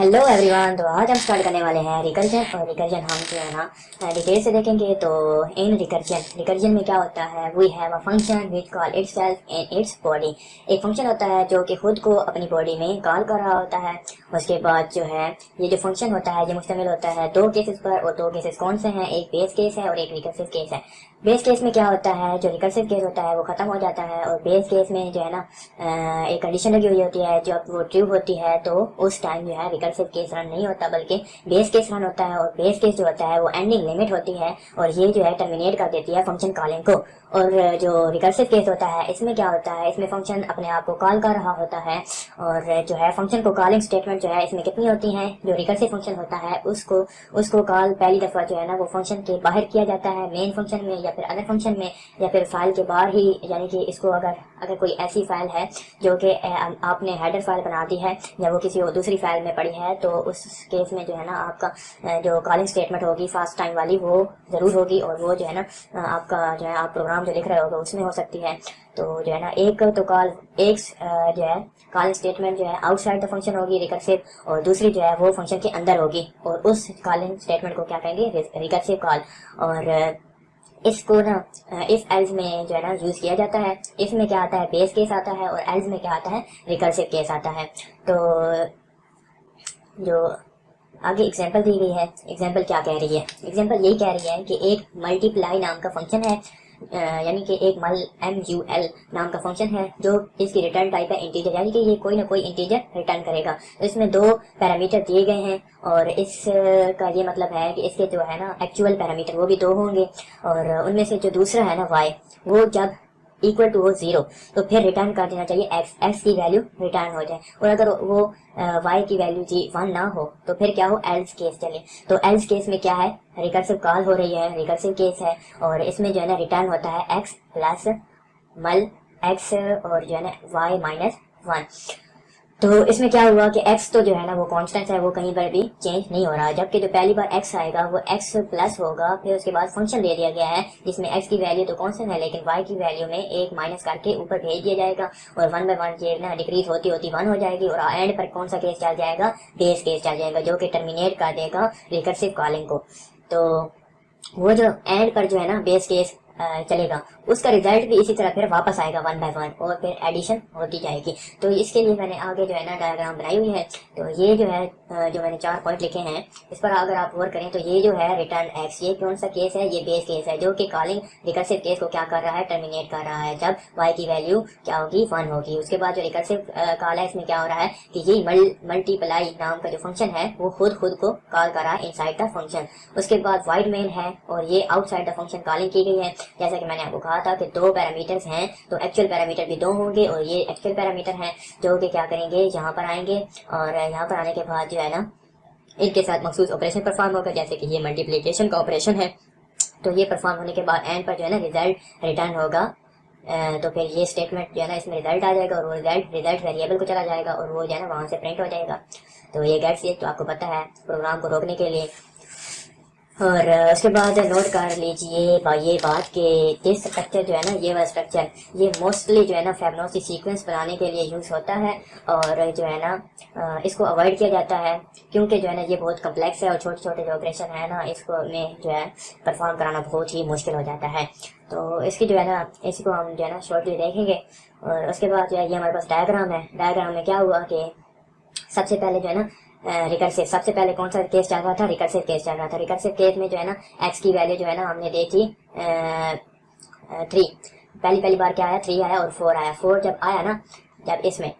Hello everyone तो आज हम स्टार्ट करने वाले हैं रिकर्जन और रिकर्जन हम जो है ना डिटेल से देखेंगे तो इन रिकर्जन रिकर्जन में क्या होता है we have a function which call its self in its body एक फ़ंक्शन होता है जो कि खुद को अपनी बॉडी में कॉल कर रहा होता है। उसके बाद जो है, ये जो फ़ंक्शन होता है ये मुश्तमिल होता है, दो केसेस पर और दो केसेस कौन से हैं? एक बेस केस है और एक रिकर्सिव केस है। बेस केस में क्या होता है? जो रिकर्सिव केस होता है, वो खत्म हो जाता है और बेस केस में जो है ना एक कंडीशन लगी हुई होती है। जब वो ट्रू होती है तो उस टाइम जो है रिकर्सिव केस रन नहीं होता, बल्कि बेस केस रन होता है और बेस केस जो होता है, वो एंडिंग लिमिट होती है और ये जो है टर्मिनेट कर देती है फ़ंक्शन कॉलिंग को। और जो रिकर्सिव केस होता है, इसमें क्या होता है? इसमें फ़ंक्शन अपने आप को कॉल कर रहा होता है और जो है फ़ंक्शन को कॉलिंग स्टेटमेंट जो है, इसमें कितनी होती हैं, जो रिकर्सिव फ़ंक्शन होता है, उसको उसको कॉल पहली दफ़ा जो है ना, वो फ़ंक्शन के बाहर किया जाता है मेन फ़ंक्शन में या फिर अदर फ़ंक्शन में, या फिर फ़ाइल के बाहर ही, यानी कि इसको अगर अगर कोई ऐसी फ़ाइल है, जो कि आपने हेडर फ़ाइल बना दी है, या वो किसी और दूसरी फ़ाइल में पड़ी है तो उस केस में जो है ना, आपका जो कॉलिंग स्टेटमेंट होगी फास्ट टाइम वाली, वो ज़रूर होगी, और वो जो है ना, आपका जो है, आप प्रोग्राम जो लिख रहे होगा, उसमें हो सकती है। तो जो है ना, एक तो कॉल एक जो है कॉल स्टेटमेंट जो है आउटसाइड द फ़ंक्शन होगी रिकर्सिव और दूसरी जो है वो फ़ंक्शन के अंदर होगी और उस कॉलिंग स्टेटमेंट को क्या कहेंगे? रिकर्सिव कॉल और इसको ना इफ़ एल्स में जो है ना यूज़ किया जाता है। इसमें क्या आता है? बेस केस आता है और एल्स में क्या आता है? रिकर्सिव केस आता है। तो जो आगे एग्जांपल दी गई है एग्जांपल क्या कह रही है? एग्जांपल यही कह रही है कि एक मल्टीप्लाई नाम का फ़ंक्शन है। यानी कि एक मल एम यू एल नाम का फ़ंक्शन है, जो इसकी रिटर्न टाइप है इंटीजर यानी कि ये कोई ना कोई इंटीजर रिटर्न करेगा। इसमें दो पैरामीटर दिए गए हैं, और इस का ये मतलब है कि इसके जो है ना एक्चुअल पैरामीटर वो भी दो होंगे, और उनमें से जो दूसरा है ना वाई वो जब इक्वल टू हो ज़ीरो तो फिर रिटर्न कर देना चाहिए एक्स एक्स की वैल्यू रिटर्न हो जाए। और अगर वो वाई की वैल्यू जी वन ना हो तो फिर क्या हो? एल्स केस चले। तो एल्स केस में क्या है? रिकर्सिव कॉल हो रही है रिकर्सिव केस है, और इसमें जो है ना रिटर्न होता है एक्स प्लस मल एक्स और जो है ना वाई माइनस वन तो इसमें क्या हुआ कि x तो जो है ना वो कांस्टेंट है, वो कहीं पर भी चेंज नहीं हो रहा जबकि जो पहली बार x आएगा, वो x प्लस होगा, फिर उसके बाद फ़ंक्शन दे दिया गया है, जिसमें x की वैल्यू तो कांस्टेंट है, लेकिन y की वैल्यू में एक माइनस करके ऊपर भेज दिया जाएगा और वन बाय वन ये ना डिक्रीज होती होती वन हो जाएगी और एंड पर कौन सा केस चल जाएगा? बेस केस चल जाएगा, जो कि टर्मिनेट कर देगा रिकर्सिव कॉलिंग को। तो वो जो एंड पर जो है ना बेस केस चलेगा। उसका रिज़ल्ट भी इसी तरह फिर वापस आएगा वन बाय वन और फिर एडिशन होती जाएगी। तो इसके लिए मैंने आगे जो है ना डायग्राम बनाई हुई है। तो ये जो है जो मैंने चार पॉइंट लिखे हैं, इस पर अगर आप गौर करें तो ये जो है रिटर्न एक्स ये कौन सा केस है? ये बेस केस है, जो कि कॉलिंग रिकर्सिव केस को क्या कर रहा है? टर्मिनेट कर रहा है। जब वाई की वैल्यू क्या होगी? वन होगी। उसके बाद जो रिकर्सिव कॉल है, इसमें क्या हो रहा है कि ये मल्टीप्लाई नाम का जो फ़ंक्शन है, वो खुद खुद को कॉल कर रहा है इनसाइड द फ़ंक्शन उसके बाद वाइड मेन है और ये आउटसाइड द फ़ंक्शन कॉलिंग की गई है। जैसा कि मैंने आपको कहा था कि दो पैरामीटर्स हैं तो एक्चुअल पैरामीटर भी दो होंगे और ये एक्चुअल पैरामीटर हैं, जो कि क्या करेंगे, यहाँ पर आएँगे और यहाँ पर आने के बाद जो है ना, इनके साथ मखसूस ऑपरेशन परफॉर्म होगा, जैसे कि ये मल्टीप्लीकेशन का ऑपरेशन है। तो ये परफॉर्म होने के बाद एंड पर जो है ना रिज़ल्ट रिटर्न होगा। तो फिर ये स्टेटमेंट जो है ना, इसमें रिज़ल्ट आ जाएगा और वो रिज़ल्ट रिज़ल्ट वेरिएबल को चला जाएगा और वो जो है ना, वहाँ से प्रिंट हो जाएगा। तो ये गेट्स ये तो आपको पता है प्रोग्राम को रोकने के लिए। और उसके बाद नोट कर लीजिए ये बात कि ये स्ट्रक्चर जो है ना, ये वाला स्ट्रक्चर ये मोस्टली जो है ना फेबनोसी सीक्वेंस बनाने के लिए यूज़ होता है और जो है ना इसको अवॉइड किया जाता है क्योंकि जो है ना ये बहुत कम्प्लेक्स है और छोटे छोटे जो ऑपरेशन है ना, इसको में जो है परफॉर्म कराना बहुत ही मुश्किल हो जाता है। तो इसकी जो है ना, इसको हम जो है ना शॉर्टली देखेंगे और उसके बाद जो है, ये हमारे पास डायग्राम है। डायग्राम में क्या हुआ कि सबसे पहले जो है ना रिकर्सिव सबसे पहले कौन सा केस चल रहा था? रिकर्सिव केस चल रहा था। रिकर्सिव केस में जो है ना एक्स की वैल्यू जो है ना, हमने दी थी थ्री पहली पहली बार क्या आया? थ्री आया और फोर आया। फोर जब आया ना, जब इसमें,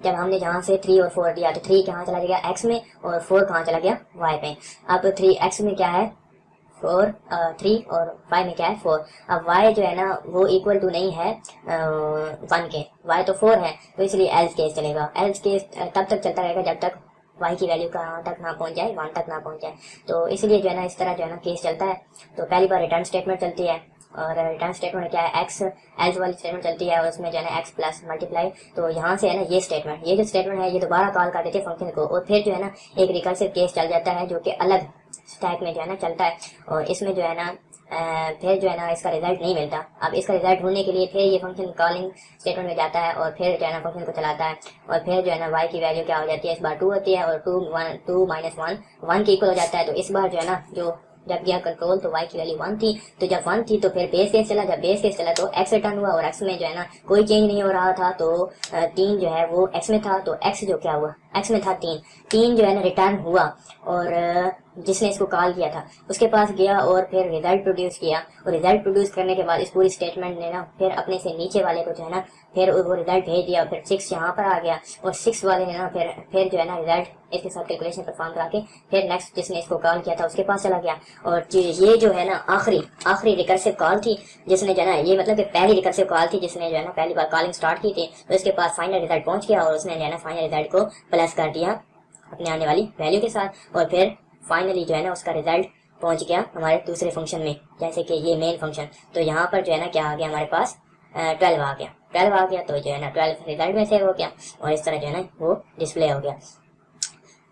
जब हमने जहाँ से थ्री और फोर दिया तो थ्री कहाँ चला गया? एक्स में और फोर कहाँ चला गया? वाई पे। अब थ्री एक्स में क्या है? फोर थ्री और वाई में क्या है? फोर अब वाई जो है ना, वो इक्वल टू नहीं है वन के। वाई तो फोर है तो इसलिए एल्स केस चलेगा। एल्स केस तब तक चलता रहेगा जब तक वाई की वैल्यू कहाँ तक ना पहुँच जाए वन तक ना पहुँच जाए। तो इसलिए जो है ना, इस तरह जो है ना केस चलता है। तो पहली बार रिटर्न स्टेटमेंट चलती है और रिटर्न स्टेटमेंट क्या है? एक्स एल्स वाली स्टेटमेंट चलती है और उसमें जो है ना एक्स प्लस मल्टीप्लाई तो यहाँ से है ना ये स्टेटमेंट ये जो स्टेटमेंट है, ये दोबारा कॉल कर देती है फ़ंक्शन को और फिर जो है ना एक रिकर्सिव केस चल जाता है जो कि अलग स्टैक में जो है ना चलता है। और इसमें जो है ना फिर जो है ना इसका रिज़ल्ट नहीं मिलता। अब इसका रिज़ल्ट ढूँढने के लिए फिर ये फ़ंक्शन कॉलिंग स्टेटमेंट में जाता है और फिर जो है ना फ़ंक्शन को चलाता है। और फिर जो है ना वाई की वैल्यू क्या हो जाती है? इस बार टू होती है और two one two minus one one के इक्वल हो जाता है। तो इस बार जो है ना जो जब गया कंट्रोल तो वाई की वैल्यू वन थी। तो जब वन थी तो फिर बेस केस चला। जब बेस केस चला तो एक्स रिटर्न हुआ और एक्स में जो है ना कोई चेंज नहीं हो रहा था। तो तीन जो है वो एक्स में था। तो एक्स जो क्या हुआ? एक्स में था तीन। तीन जो है ना रिटर्न हुआ और जिसने इसको कॉल किया था, उसके पास गया और फिर रिज़ल्ट प्रोड्यूस किया। और रिज़ल्ट प्रोड्यूस करने के बाद इस पूरी स्टेटमेंट ने ना फिर अपने से नीचे वाले को जो है ना फिर वो रिज़ल्ट भेज दिया फिर सिक्स यहाँ पर आ गया। और सिक्स वाले ने ना फिर फिर जो है ना रिज़ल्ट इसके साथ कैलकुलेशन परफॉर्म करा के फिर नेक्स्ट जिसने इसको कॉल किया था उसके पास चला गया। और ये जो है ना आखिरी आखिरी रिकर्सिव कॉल थी जिसने जो है ना, ये मतलब कि पहली रिकर्सिव कॉल थी जिसने जो है ना पहली बार कॉलिंग स्टार्ट की थी तो इसके पास फाइनल रिज़ल्ट पहुँच गया और उसने जो है ना फाइनल रिज़ल्ट को प्लस कर दिया अपने आने वाली वैल्यू के साथ और फिर फाइनली जो है ना उसका रिज़ल्ट पहुँच गया हमारे दूसरे फ़ंक्शन में, जैसे कि ये मेन फ़ंक्शन तो यहाँ पर जो है ना क्या आ गया हमारे पास? ट्वेल्व आ गया। ट्वेल्व आ गया तो जो है ना ट्वेल्व रिज़ल्ट में सेव हो गया और इस तरह जो है ना वो डिस्प्ले हो गया।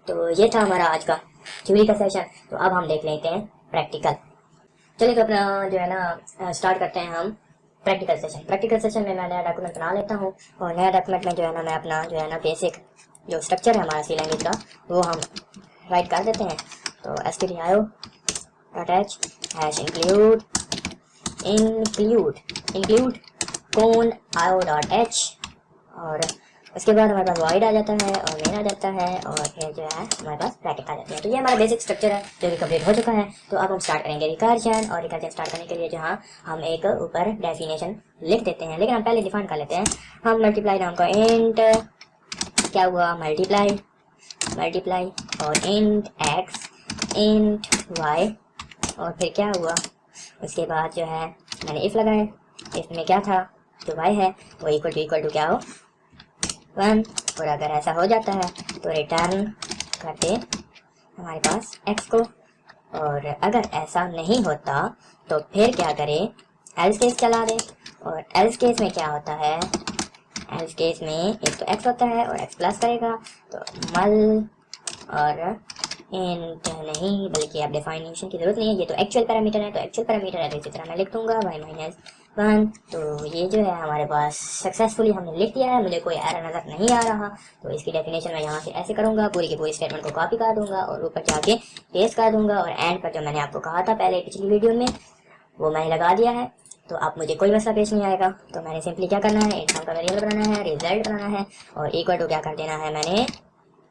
तो ये था हमारा आज का थ्योरी का सेशन तो अब हम देख लेते हैं प्रैक्टिकल चलिए तो अपना जो है ना स्टार्ट करते हैं हम प्रैक्टिकल सेशन प्रैक्टिकल सेशन में मैं नया डॉक्यूमेंट बना लेता हूँ और नया डॉक्यूमेंट में जो है ना मैं अपना जो है ना बेसिक जो स्ट्रक्चर है हमारा सी लैंग्वेज का, वो हम राइट कर देते हैं। तो S T D dot H hash include include include कौन ओ डॉट एच और उसके बाद हमारे पास वाइड आ जाता है और मेन आ जाता है और फिर जो है हमारे पास ब्रैकेट आ जाते हैं। तो ये हमारा बेसिक स्ट्रक्चर है, जो कि कंप्लीट हो चुका है। तो अब हम स्टार्ट करेंगे रिकर्जन और रिकर्जन स्टार्ट करने के लिए जहाँ हम एक ऊपर डेफिनेशन लिख देते हैं। लेकिन हम पहले डिफाइन कर लेते हैं। हम मल्टीप्लाई नाम का इंट क्या हुआ? मल्टीप्लाई मल्टीप्लाई और इंट एक्स इंट वाई और फिर क्या हुआ? उसके बाद जो है, मैंने इफ़ लगाए। इसमें क्या था? जो वाई है, वो इक्वल टू इक्वल टू क्या हो? वन और अगर ऐसा हो जाता है तो रिटर्न कर दे हमारे पास एक्स को। और अगर ऐसा नहीं होता तो फिर क्या करें? एल्स केस चला दे। और एल्स केस में क्या होता है? एल्स केस में एक तो एक्स होता है और एक्स प्लस करेगा। तो मल और इंट नहीं, बल्कि आप डिफाइनेशन की ज़रूरत नहीं है। ये तो एक्चुअल पैरामीटर है तो एक्चुअल पैरामीटर है तो इसी तरह मैं लिख दूँगा वाई माइनस वन तो ये जो है हमारे पास सक्सेसफुली हमने लिख दिया है, मुझे कोई एरर नज़र नहीं आ रहा। तो इसकी डेफिनेशन मैं यहाँ से ऐसे करूँगा, पूरी की पूरी स्टेटमेंट को कॉपी कर दूँगा और ऊपर जाके पेस्ट कर दूँगा। और एंड पर जो मैंने आपको कहा था पहले पिछली वीडियो में, वो मैंने लगा दिया है। तो आप मुझे कोई मसला पेश नहीं आएगा। तो मैंने सिंपली क्या करना है? एग्ज़ाम का वेरिएबल बनाना है रिज़ल्ट बनाना है और इक्वल टू क्या कर देना है मैंने?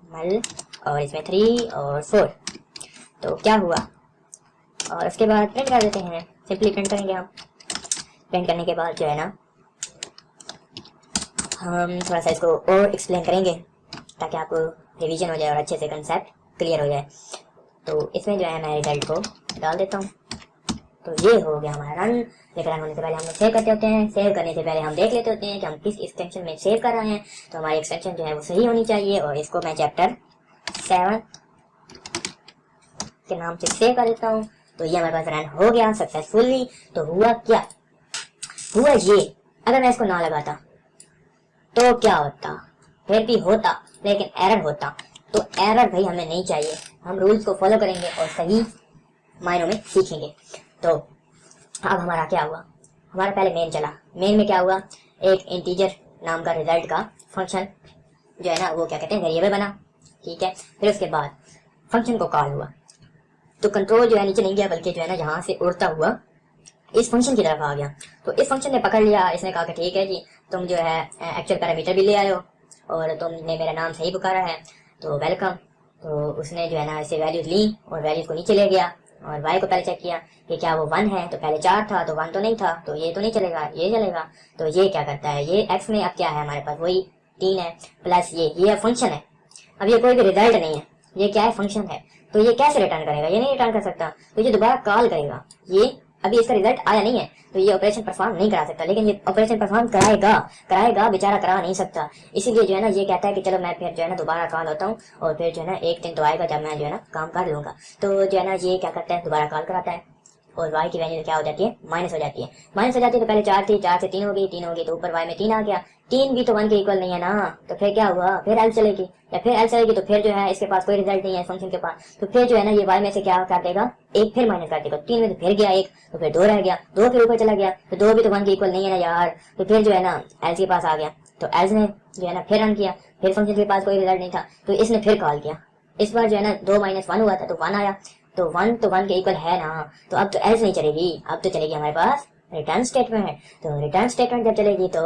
मल और इसमें थ्री और फोर तो क्या हुआ? और उसके बाद प्रिंट कर देते हैं। सिंपली प्रिंट करेंगे हम प्रिंट करने के बाद जो है ना, हम थोड़ा सा इसको और एक्सप्लेन करेंगे ताकि आपको रिवीजन हो जाए और अच्छे से कंसेप्ट क्लियर हो जाए। तो इसमें जो है मैं रिज़ल्ट को डाल देता हूँ। तो ये हो गया हमारा रन लेकिन रन होने से पहले हम सेव करते होते हैं। सेव करने से पहले हम देख लेते होते हैं कि हम किस एक्सटेंशन में सेव कर रहे हैं। तो हमारी एक्सटेंशन जो है वो सही होनी चाहिए और इसको मैं चैप्टर सेवन के नाम से सेव कर देता हूँ। तो ये हमारे पास रन हो गया सक्सेसफुली तो हुआ क्या? हुआ ये, अगर मैं इसको ना लगाता तो क्या होता? फिर भी होता, लेकिन एरर होता। तो एरर भाई हमें नहीं चाहिए। हम रूल्स को फॉलो करेंगे और सही मायनों में सीखेंगे। तो अब हमारा क्या हुआ? हमारा पहले मेन चला। मेन में क्या हुआ? एक इंटीजर नाम का रिज़ल्ट का फ़ंक्शन जो है ना, वो क्या कहते हैं? वेरिएबल बना। ठीक है? फिर उसके बाद फ़ंक्शन को कॉल हुआ। तो कंट्रोल जो है, नीचे नहीं गया, बल्कि जो है ना, यहाँ से उड़ता हुआ इस फ़ंक्शन की तरफ़ आ गया। तो इस फ़ंक्शन ने पकड़ लिया। इसने कहा कि ठीक है जी, तुम जो है एक्चुअल पैरामीटर भी ले आए हो और तुमने मेरा नाम सही पुकारा है। तो वेलकम तो उसने जो है ना, इसे वैल्यूज़ ली और वैल्यूज़ को नीचे ले गया। और y को पहले चेक किया कि क्या वो वन है तो पहले चार था तो वन तो नहीं था तो ये तो नहीं चलेगा, ये चलेगा तो ये क्या करता है, ये एक्स में अब क्या है हमारे पास, वही तीन है प्लस ये ये फ़ंक्शन है। अब ये कोई भी रिज़ल्ट नहीं है, ये क्या है फ़ंक्शन है तो ये कैसे रिटर्न करेगा, ये नहीं रिटर्न कर सकता तो ये दोबारा कॉल करेगा, ये अभी इसका रिज़ल्ट आया नहीं है तो ये ऑपरेशन परफॉर्म नहीं करा सकता। लेकिन ये ऑपरेशन परफॉर्म कराएगा कराएगा, बेचारा करा नहीं सकता। इसीलिए जो है ना, ये कहता है कि चलो मैं फिर जो है ना दोबारा कॉल होता हूँ, और फिर जो है ना एक दिन तो आएगा जब मैं जो है ना काम कर लूँगा। तो जो है ना, ये क्या करता है, दोबारा कॉल कराता है। और वाई की वैल्यू क्या हो जाती है? माइनस हो जाती है। माइनस हो जाती है तो पहले चार थी, चार से तीन हो गई, तीन हो गई तो ऊपर वाई में तीन आ गया। तीन भी तो वन के इक्वल नहीं है ना। तो फिर क्या हुआ? फिर एल चलेगी। या फिर एल चलेगी तो फिर जो है इसके पास कोई रिज़ल्ट नहीं है फ़ंक्शन के पास। तो फिर जो है ना ये वाई में से क्या कर देगा? एक फिर माइनस कर देगा। तीन में तो फिर गया एक तो फिर दो रह गया। दो फिर ऊपर चला गया। तो दो भी तो वन के इक्वल नहीं है ना यार। तो फिर जो है ना एल के पास आ गया। तो एल ने जो है ना फिर रन किया। फिर फ़ंक्शन के पास कोई रिज़ल्ट नहीं था। तो इसने फिर कॉल किया। इस बार जो है ना दो माइनस वन हुआ था तो वन आया। तो वन तो वन के इक्वल है ना तो अब तो एल्स नहीं चलेगी, अब तो चलेगी हमारे पास रिटर्न स्टेटमेंट तो रिटर्न स्टेटमेंट जब चलेगी तो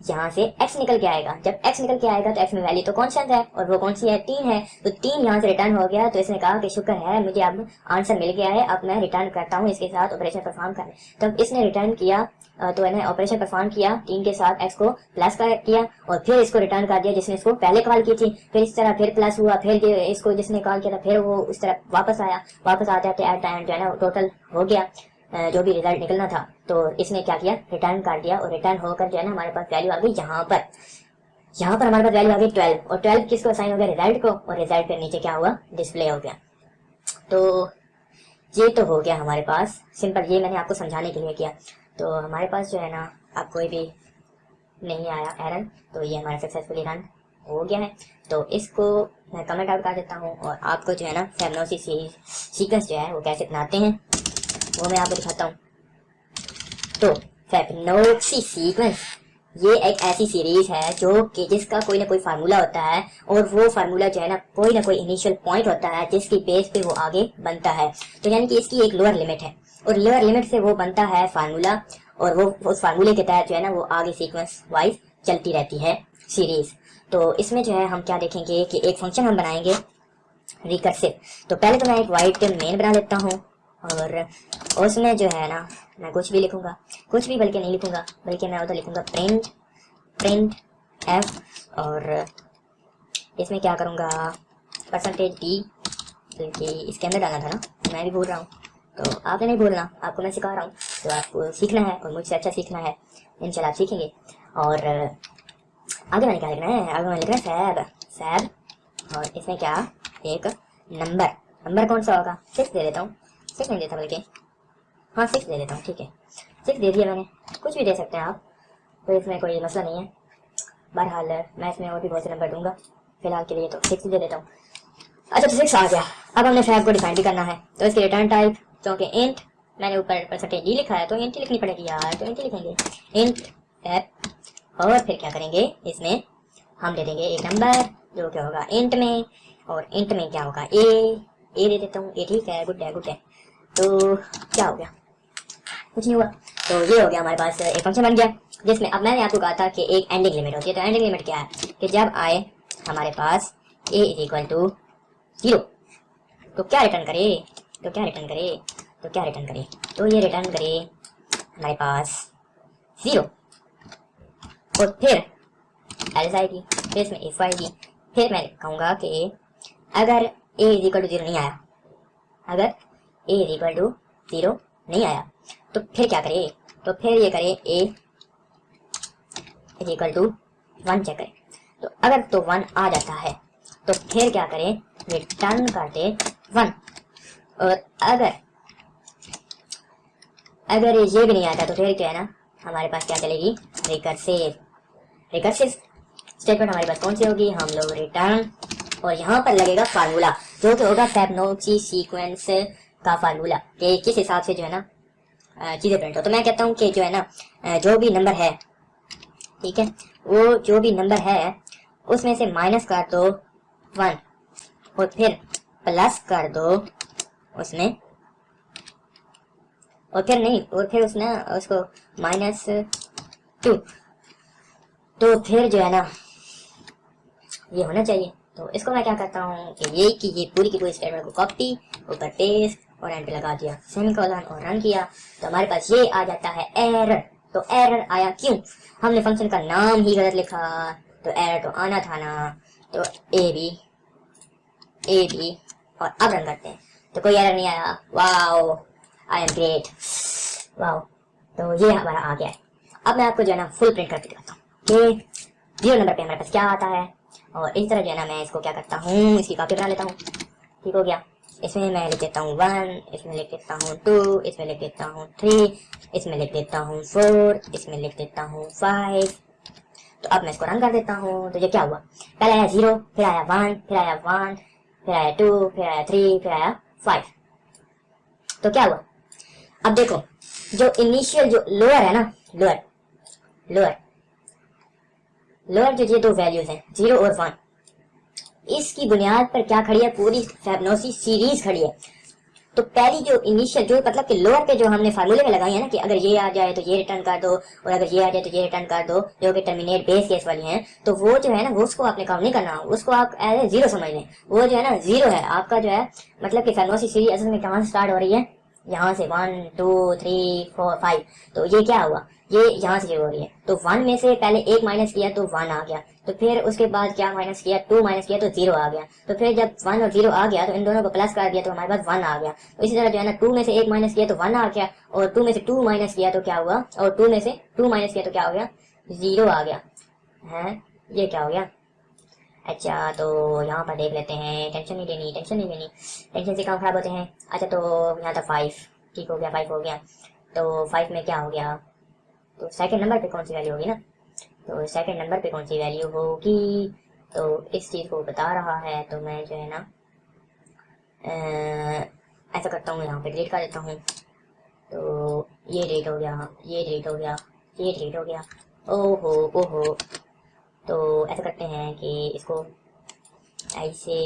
यहाँ से x निकल के आएगा। जब x निकल के आएगा तो x में वैल्यू तो कॉन्स्टेंट है और वो कौन सी है? तीन है। तो तीन यहाँ से रिटर्न हो गया। तो इसने कहा कि शुक्र है, मुझे अब आंसर मिल गया है। अब मैं रिटर्न करता हूँ इसके साथ ऑपरेशन परफॉर्म करने। तब इसने रिटर्न किया तो मैंने ऑपरेशन परफॉर्म किया। तीन के साथ एक्स को प्लस कर किया और फिर इसको रिटर्न कर दिया जिसने इसको पहले कॉल की थी। फिर इस तरह फिर प्लस हुआ। फिर इसको जिसने कॉल किया था, फिर वो इस तरह वापस आया। वापस आते आते एट टाइम जो है ना टोटल हो गया। जो भी रिज़ल्ट निकलना था तो इसने क्या किया? रिटर्न कर दिया और रिटर्न होकर जो है ना, हमारे पास वैल्यू आ गई यहाँ पर। यहाँ पर हमारे पास वैल्यू आ गई ट्वेल्व और ट्वेल्व किसको असाइन हो गया? रिज़ल्ट को। और रिज़ल्ट के नीचे क्या हुआ? डिस्प्ले हो गया। तो ये तो हो गया हमारे पास। सिंपल ये मैंने आपको समझाने के लिए किया। तो हमारे पास जो है ना आप कोई भी नहीं आया एरन तो ये हमारा सक्सेसफुली रन हो गया है। तो इसको मैं कमेंट आउट कर देता हूँ और आपको जो है ना फेमनोसी सीक्वेंस जो है, वो कैसे बनाते हैं वो मैं आपको दिखाता हूँ तो फेपनोक्सी सीक्वेंस ये एक ऐसी सीरीज़ है जो कि जिसका कोई ना कोई फार्मूला होता है और वो फार्मूला जो है ना कोई ना कोई इनिशियल पॉइंट होता है जिसकी बेस पे वो आगे बनता है। तो यानी कि इसकी एक लोअर लिमिट है। और लोअर लिमिट से वो बनता है फार्मूला और वो, उस फार्मूले के तहत जो है ना वो आगे सीक्वेंस वाइज चलती रहती है सीरीज़ तो इसमें जो है हम क्या देखेंगे कि एक फ़ंक्शन हम बनाएँगे रिकर्सिव तो पहले तो मैं एक वाइट मेन बना लेता हूँ और उसमें जो है ना, मैं कुछ भी लिखूँगा, कुछ भी बल्कि नहीं लिखूँगा, बल्कि मैं उधर लिखूँगा प्रिंट प्रिंट एफ़ और इसमें क्या करूँगा? परसेंटेज डी बल्कि इसके अंदर डालना था ना, मैं भी भूल रहा हूँ। तो आपने नहीं भूलना, आपको मैं सिखा रहा हूँ। तो आपको सीखना है और मुझसे अच्छा सीखना है, इंशाल्लाह आप सीखेंगे। और आगे मैंने क्या लिखना है? आगे मैंने लिखना है सैब सैब और इसमें क्या? एक नंबर नंबर कौन सा होगा? सिक्स दे देता हूँ। सिक्स नहीं देता बल्कि हाँ सिक्स दे देता हूँ, ठीक है। सिक्स दे दिया मैंने। कुछ भी दे सकते हैं आप तो इसमें कोई मसला नहीं है। बहरहाल, मैं इसमें और भी बहुत से नंबर दूँगा। फ़िलहाल के लिए तो सिक्स दे देता हूँ। अच्छा तो सिक्स आ गया। अब हमने फैब को डिफाइन भी करना है। तो इसके रिटर्न टाइप क्योंकि इंट मैंने ऊपर परसेंटेज जी लिखा है तो इंट लिखनी पड़ेगी यार तो इंट लिखेंगे। इंट फैब और फिर क्या करेंगे? इसमें हम दे देंगे एक नंबर जो क्या होगा इंट में, और इंट में क्या होगा? ए ए दे देता हूँ। ए ठीक है गुड है गुड है। तो क्या हो गया? कुछ नहीं हुआ। तो ये हो गया हमारे पास एक फ़ंक्शन बन गया, जिसमें अब मैंने आपको कहा था कि एक एंडिंग लिमिट होती है। तो एंडिंग लिमिट क्या है? कि जब आए हमारे पास a is equal to zero तो क्या रिटर्न करे? तो क्या रिटर्न करे? तो क्या रिटर्न करे? तो ये रिटर्न करे हमारे पास ज़ीरो और फिर एल्स आएगी, फिर इसमें इफ़ आएगी। फिर मैं कहूँगा कि अगर a is equal to zero नहीं आया, अगर a is equal to zero नहीं आया तो फिर क्या करें तो फिर ये करे a is equal to one check करें तो अगर तो वन आ जाता है तो फिर क्या करें रिटर्न कर दे वन और अगर अगर ये भी नहीं आता तो फिर क्या है ना हमारे पास क्या चलेगी रिकर्सिव रिकर्सिव स्टेटमेंट हमारे पास कौन सी होगी हम लोग रिटर्न और यहाँ पर लगेगा फार्मूला जो कि होगा फैबनोची सीक्वेंस का फार्मूला कि किस हिसाब से जो है ना चीज़ें प्रिंट हो तो मैं कहता हूँ कि जो है ना जो भी नंबर है, ठीक है, वो जो भी नंबर है, उसमें से माइनस कर दो वन और फिर प्लस कर दो उसमें, और फिर नहीं, और फिर उसने उसको माइनस टू तो फिर जो है ना, ये होना चाहिए। तो इसको मैं क्या करता हूँ कि ये कि, ये पूरी की पूरी स्टेटमेंट को कॉपी ऊपर पेस्ट और एंटर लगा दिया। सेमीकोलन और रन किया। तो हमारे पास ये आ जाता है एरर तो एरर आया क्यों? हमने फ़ंक्शन का नाम ही गलत लिखा। तो एरर तो आना था ना। तो ए बी ए बी और अब रन करते हैं। तो कोई एरर नहीं आया। Wow I am great wow तो ये हमारा आ गया है। अब मैं आपको जो है ना फुल प्रिंट करके दिखाता हूँ। ज़ीरो नंबर पे हमारे पास क्या आता है? और इस तरह जो है ना मैं इसको क्या करता हूँ? इसकी कॉपी बना लेता हूँ। ठीक हो गया। इसमें मैं लिख देता हूँ वन, इसमें लिख देता हूँ टू, इसमें लिख देता हूँ थ्री, इसमें लिख देता हूँ फोर, इसमें लिख देता हूँ फाइव। तो अब मैं इसको रन कर देता हूँ। तो ये क्या हुआ? पहले आया ज़ीरो, फिर आया वन, फिर आया वन, फिर आया टू, फिर आया थ्री, फिर आया फाइव। तो क्या हुआ? अब देखो, जो इनिशियल जो लोअर है ना लोअर लोअर लोअर जो ये दो वैल्यूज़ हैं, ज़ीरो और वन। इसकी बुनियाद पर क्या खड़ी है? पूरी फैबनोसी सीरीज़ खड़ी है। तो पहली जो इनिशियल जो मतलब कि लोअर पे जो हमने फार्मूले में लगाई है ना कि अगर ये आ जाए तो ये रिटर्न कर दो, और अगर ये आ जाए तो ये रिटर्न कर दो, जो कि टर्मिनेट बेस केस वाली हैं तो वो जो है ना, वो उसको आपने काउंट नहीं करना, उसको आप एज ए ज़ीरो समझ लें। वो जो है ना ज़ीरो है। आपका जो है मतलब कि फैबनोसी सीरीज़ असल में कहाँ स्टार्ट हो रही है? यहाँ से one two three four five तो ये क्या हुआ? ये यहाँ से हो रही है। तो वन में से पहले एक माइनस किया तो वन आ गया। तो फिर उसके बाद क्या माइनस किया? टू माइनस किया तो ज़ीरो आ गया। तो फिर जब वन और ज़ीरो आ गया तो इन दोनों को प्लस कर दिया तो हमारे पास वन आ गया। तो इसी तरह जो है ना टू में से एक माइनस किया तो वन आ गया और टू में से टू माइनस किया तो क्या हुआ? और टू में से टू माइनस किया तो क्या हो गया? ज़ीरो आ गया। है? ये क्या हो गया? अच्छा तो यहाँ पर देख लेते हैं। टेंशन नहीं लेनी टेंशन नहीं लेनी। टेंशन से काम खराब होते हैं? अच्छा तो यहाँ था फाइव ठीक हो गया फाइव हो गया। तो फाइव में क्या हो गया? तो सेकंड नंबर पे कौन सी वैल्यू होगी ना? तो सेकंड नंबर पे कौन सी वैल्यू होगी? तो इस चीज़ को बता रहा है तो मैं जो है ना ऐसा करता हूँ, यहाँ पे डिलीट कर देता हूँ। तो ये डिलीट हो गया, ये डिलीट हो गया, ये डिलीट हो गया। ओहो ओहो। तो ऐसा करते हैं कि इसको ऐसे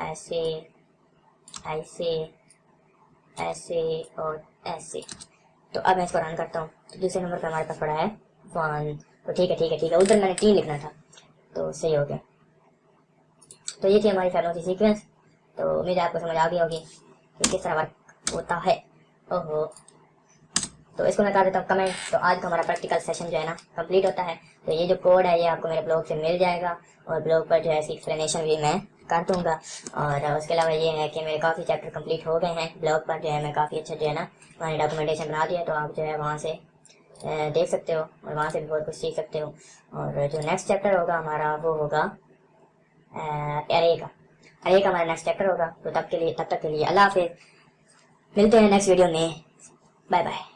ऐसे ऐसे ऐसे और ऐसे। तो अब मैं इसको रन करता हूँ। तो दूसरे नंबर पर हमारे पास पड़ा है वन तो ठीक है ठीक है ठीक है। उधर मैंने तीन लिखना था। तो सही हो गया। तो ये थी हमारी फैमिली सीक्वेंस तो उम्मीद आपको समझ आ गई होगी कि किस तरह वर्क होता है। ओहो। तो इसको मैं कर देता हूँ कमेंट तो आज का हमारा प्रैक्टिकल सेशन जो है ना कंप्लीट होता है। तो ये जो कोड है, ये आपको मेरे ब्लॉग से मिल जाएगा। और ब्लॉग पर जो है इसकी एक्सप्लेनेशन भी मैं कर दूँगा और उसके अलावा ये है कि मेरे काफ़ी चैप्टर कंप्लीट हो गए हैं। ब्लॉग पर जो है मैं काफ़ी अच्छा जो है ना, मैंने डॉक्यूमेंटेशन बना दिया तो आप जो है वहाँ से देख सकते हो और वहाँ से भी बहुत कुछ सीख सकते हो। और जो नेक्स्ट चैप्टर होगा हमारा, वो होगा एरे का एरे का हमारा नेक्स्ट चैप्टर होगा। तो तब के लिए, तब तक के लिए अल्लाह हाफिज़। मिलते हैं नेक्स्ट वीडियो में। Bye bye